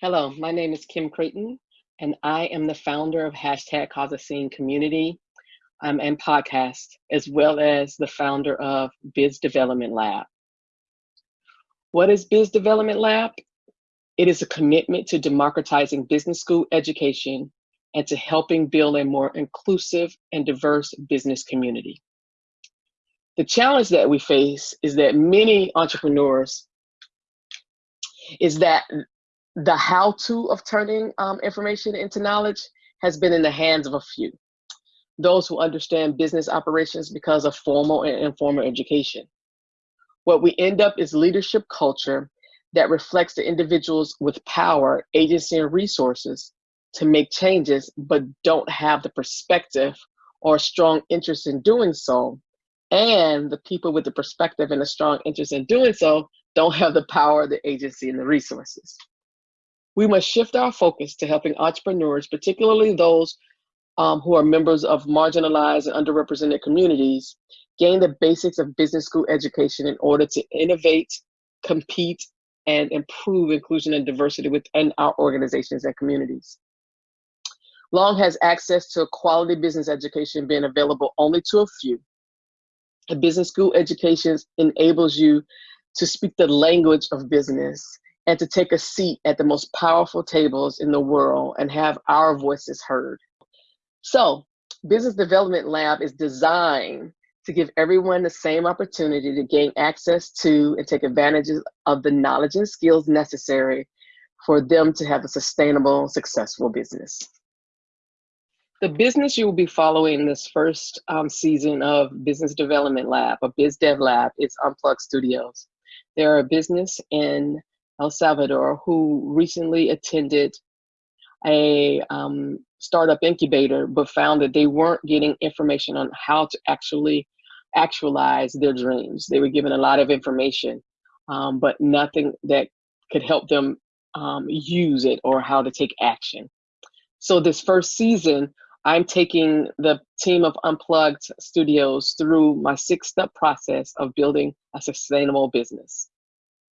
Hello, my name is Kim Crayton, and I am the founder of hashtag Cause a Scene Community um, and podcast, as well as the founder of Biz Development Lab. What is Biz Development Lab? It is a commitment to democratizing business school education and to helping build a more inclusive and diverse business community. The challenge that we face is that many entrepreneurs is that the how-to of turning um, information into knowledge has been in the hands of a few. Those who understand business operations because of formal and informal education. What we end up is leadership culture that reflects the individuals with power, agency, and resources to make changes, but don't have the perspective or strong interest in doing so. And the people with the perspective and a strong interest in doing so don't have the power, the agency, and the resources. We must shift our focus to helping entrepreneurs, particularly those um, who are members of marginalized and underrepresented communities, gain the basics of business school education in order to innovate, compete, and improve inclusion and diversity within our organizations and communities. Long has access to a quality business education being available only to a few. A business school education enables you to speak the language of business and to take a seat at the most powerful tables in the world and have our voices heard. So, Business Development Lab is designed to give everyone the same opportunity to gain access to and take advantage of the knowledge and skills necessary for them to have a sustainable, successful business. The business you will be following this first um, season of Business Development Lab, or Biz Dev Lab, is Unplugged Studios. They're a business in El Salvador who recently attended a um, startup incubator, but found that they weren't getting information on how to actually actualize their dreams. They were given a lot of information, um, but nothing that could help them um, use it or how to take action. So this first season, I'm taking the team of Unplugged Studios through my six-step process of building a sustainable business.